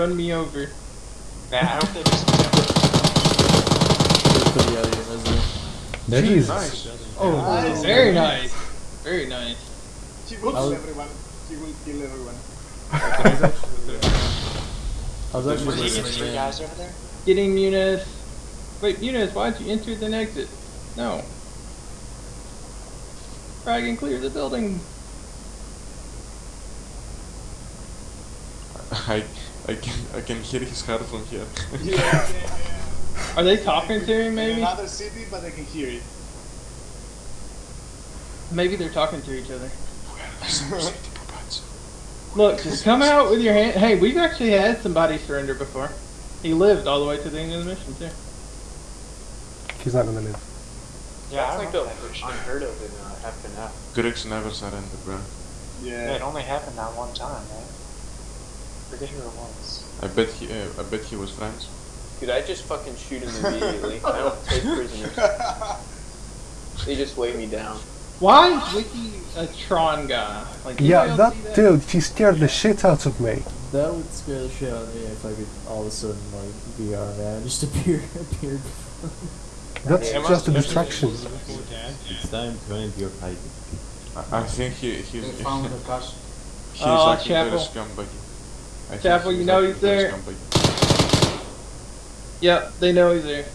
run me over. Nah, I don't think it's That Jesus. is nice. Oh, Nice. very nice. Very nice. She will kill everyone. She will kill everyone. I was actually Were you listening three in. guys over there? Getting Muniz. Wait, Muniz, why'd you enter then exit? No. Frag and clear the building. I I can I can hear his heart from here. Yeah, yeah, yeah. Are they talking to him In maybe? another city, but I can hear it. Maybe they're talking to each other. Look, just come out with your hand. Hey, we've actually had somebody surrender before. He lived all the way to the end of the mission too. He's not gonna live. Yeah, I That's like remember the that version. unheard of in uh, FNF. Griggs never surrendered, bro. Yeah, Yeah. it only happened that one time, right? Forget who it was. I bet he uh, I bet he was French. Dude, I just fucking shoot him immediately. I don't take prisoners. They just weigh me down. Why is Wiki a Tron guy? Like, Yeah, anybody that dude, he scared the shit out of me. That would scare the shit out of me if I could all of a sudden like VR man just appear appeared. That's Yeah, just a distraction. It's time to end your hiding. I, I think he he's he's Oh, acting very Chapel. Scumbaggy. I Chapel, you know he's there. scumbaggy. Yep, they know he's there.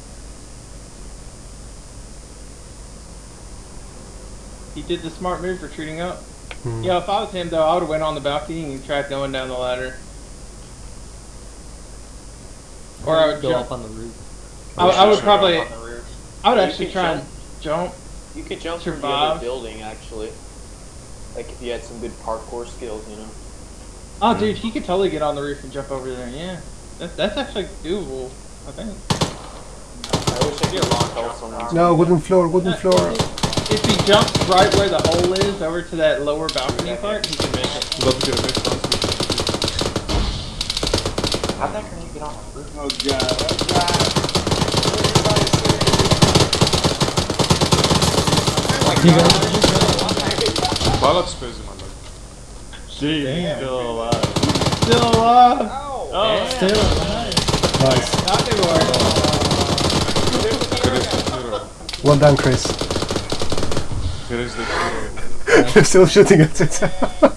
He did the smart move retreating up. Hmm. Yeah, if I was him though, I would have went on the balcony and tried going down the ladder. Or I would go jump. up on the roof. I, I would probably, On the roof. I would You actually try jump. and jump. You could jump from the Survive. other building, actually. Like if you had some good parkour skills, you know. Oh, dude, he could totally get on the roof and jump over there. Yeah, that, that's actually doable. I think. I wish I could lock out someone. No, wooden floor, wooden uh, floor. If he jumps right where the hole is, over to that lower balcony part, he can make it. Got the next one. How'd that grenade get on the roof? Oh god, oh god. Ballad space man like. She's still alive. Still alive. Oh, Still, alive. Nice. Not anymore. Here is. Well done, Chris. They're still shooting at it.